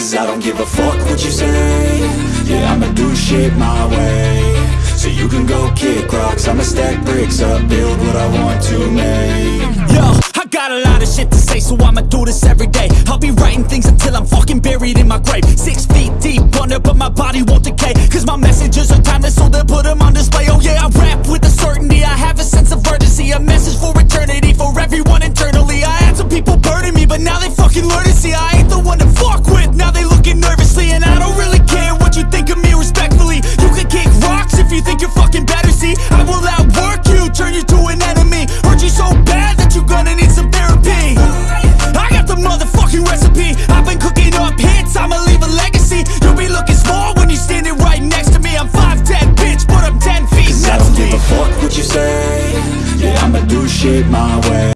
Cause I don't give a fuck what you say Yeah, I'ma do shit my way So you can go kick rocks I'ma stack bricks up Build what I want to make Yo, I got a lot of shit to say, so I'ma do this every day. I'll be writing things until I'm fucking buried in my grave. Six feet deep under, but my body won't decay. Cause my messages are timeless, so they'll put them on display. if you think you're fucking better See, I will outwork you, turn you to an enemy. Hurt you so bad that you're gonna need some therapy. I got the motherfucking recipe. I've been cooking up hits, I'ma leave a legacy. You'll be looking small when you're standing right next to me. I'm 5'10", bitch, but I'm 10 feet next I don't give a fuck what you say. Yeah, I'ma do shit my way.